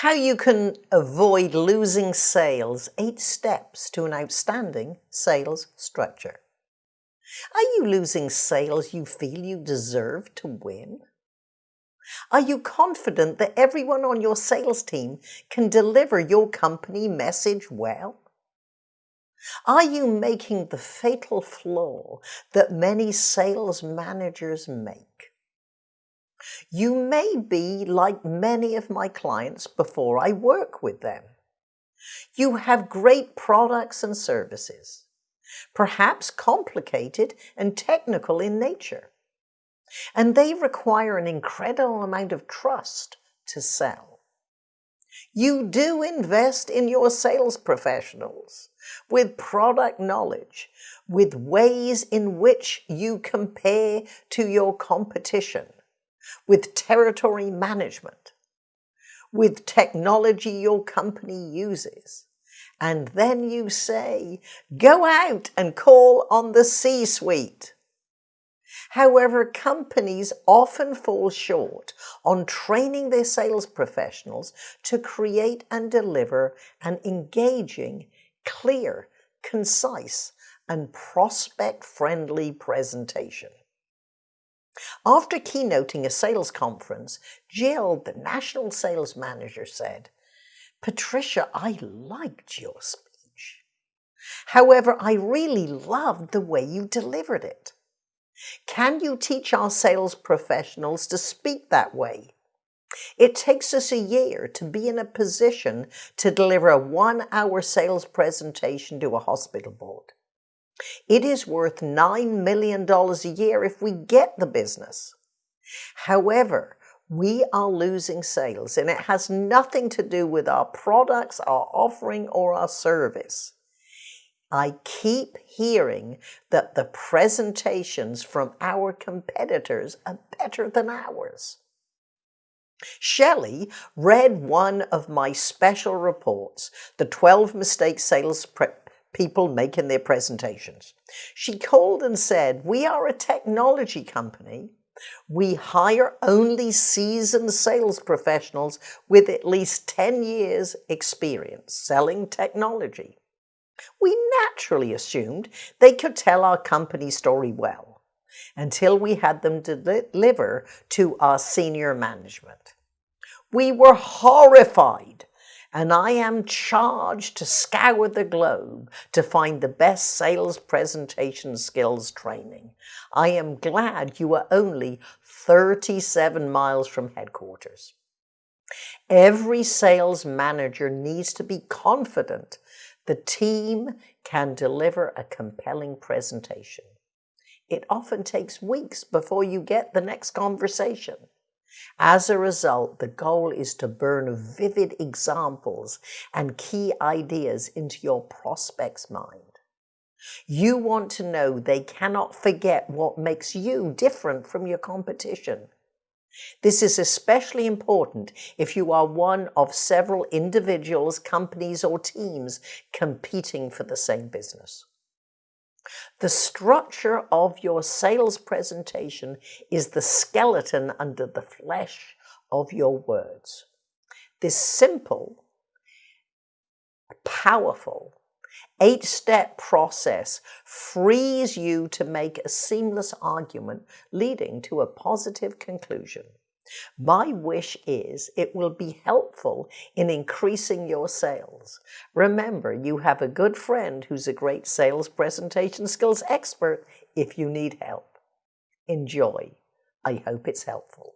How you can avoid losing sales, eight steps to an outstanding sales structure. Are you losing sales you feel you deserve to win? Are you confident that everyone on your sales team can deliver your company message well? Are you making the fatal flaw that many sales managers make? You may be like many of my clients before I work with them. You have great products and services, perhaps complicated and technical in nature, and they require an incredible amount of trust to sell. You do invest in your sales professionals with product knowledge, with ways in which you compare to your competition, with territory management, with technology your company uses. And then you say, go out and call on the C-suite. However, companies often fall short on training their sales professionals to create and deliver an engaging, clear, concise, and prospect-friendly presentation. After keynoting a sales conference, Jill, the national sales manager, said, Patricia, I liked your speech. However, I really loved the way you delivered it. Can you teach our sales professionals to speak that way? It takes us a year to be in a position to deliver a one-hour sales presentation to a hospital board. It is worth $9 million a year if we get the business. However, we are losing sales and it has nothing to do with our products, our offering, or our service. I keep hearing that the presentations from our competitors are better than ours. Shelley read one of my special reports, the 12 mistakes sales people making their presentations. She called and said, we are a technology company. We hire only seasoned sales professionals with at least 10 years experience selling technology. We naturally assumed they could tell our company story well until we had them deliver to our senior management. We were horrified and I am charged to scour the globe to find the best sales presentation skills training. I am glad you are only 37 miles from headquarters. Every sales manager needs to be confident the team can deliver a compelling presentation. It often takes weeks before you get the next conversation. As a result, the goal is to burn vivid examples and key ideas into your prospect's mind. You want to know they cannot forget what makes you different from your competition. This is especially important if you are one of several individuals, companies or teams competing for the same business. The structure of your sales presentation is the skeleton under the flesh of your words. This simple, powerful, eight-step process frees you to make a seamless argument leading to a positive conclusion. My wish is it will be helpful in increasing your sales. Remember, you have a good friend who's a great sales presentation skills expert if you need help. Enjoy. I hope it's helpful.